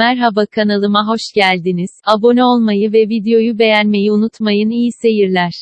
Merhaba kanalıma hoş geldiniz. Abone olmayı ve videoyu beğenmeyi unutmayın. İyi seyirler.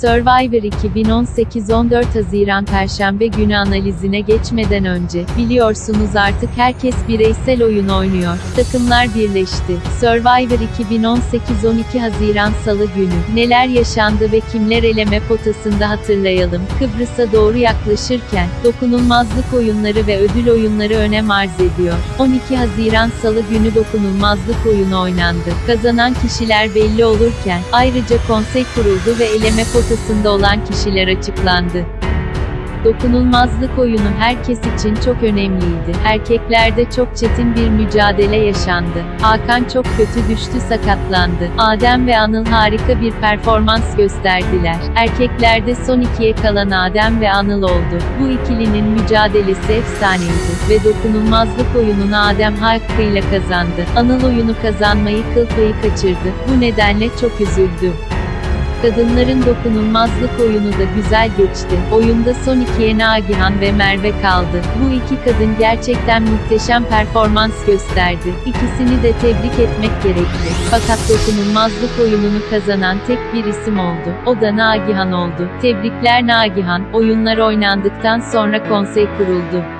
Survivor 2018 14 Haziran Perşembe günü analizine geçmeden önce, biliyorsunuz artık herkes bireysel oyun oynuyor. Takımlar birleşti. Survivor 2018 12 Haziran Salı günü, neler yaşandı ve kimler eleme potasında hatırlayalım. Kıbrıs'a doğru yaklaşırken, dokunulmazlık oyunları ve ödül oyunları önem arz ediyor. 12 Haziran Salı günü dokunulmazlık oyunu oynandı. Kazanan kişiler belli olurken, ayrıca konsey kuruldu ve eleme potasında olan kişiler açıklandı. Dokunulmazlık oyunu herkes için çok önemliydi. Erkeklerde çok çetin bir mücadele yaşandı. Hakan çok kötü düştü sakatlandı. Adem ve Anıl harika bir performans gösterdiler. Erkeklerde son ikiye kalan Adem ve Anıl oldu. Bu ikilinin mücadelesi efsaneydi ve dokunulmazlık oyununu Adem hakkıyla kazandı. Anıl oyunu kazanmayı kıl kaçırdı. Bu nedenle çok üzüldü. Kadınların dokunulmazlık oyunu da güzel geçti. Oyunda son ikiye Nagihan ve Merve kaldı. Bu iki kadın gerçekten muhteşem performans gösterdi. İkisini de tebrik etmek gerekli. Fakat dokunulmazlık oyununu kazanan tek bir isim oldu. O da Nagihan oldu. Tebrikler Nagihan. Oyunlar oynandıktan sonra konsey kuruldu.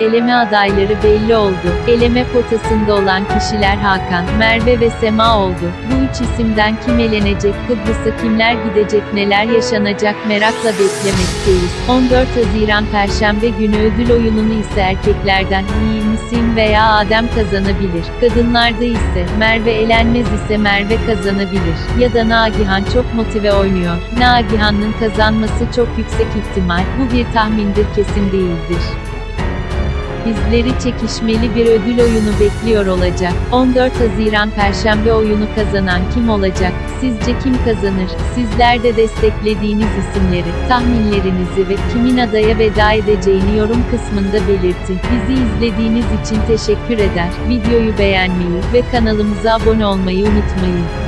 Eleme adayları belli oldu. Eleme potasında olan kişiler Hakan, Merve ve Sema oldu. Bu üç isimden kim elenecek, Kıbrıs'a kimler gidecek, neler yaşanacak merakla beklemekteyiz. 14 Haziran Perşembe günü ödül oyununu ise erkeklerden iyi misin veya Adem kazanabilir. Kadınlarda ise Merve elenmez ise Merve kazanabilir. Ya da Nagihan çok motive oynuyor. Nagihan'ın kazanması çok yüksek ihtimal. Bu bir tahmindir kesin değildir. Bizleri çekişmeli bir ödül oyunu bekliyor olacak. 14 Haziran Perşembe oyunu kazanan kim olacak? Sizce kim kazanır? Sizler de desteklediğiniz isimleri, tahminlerinizi ve kimin adaya veda edeceğini yorum kısmında belirtin. Bizi izlediğiniz için teşekkür eder. Videoyu beğenmeyi ve kanalımıza abone olmayı unutmayın.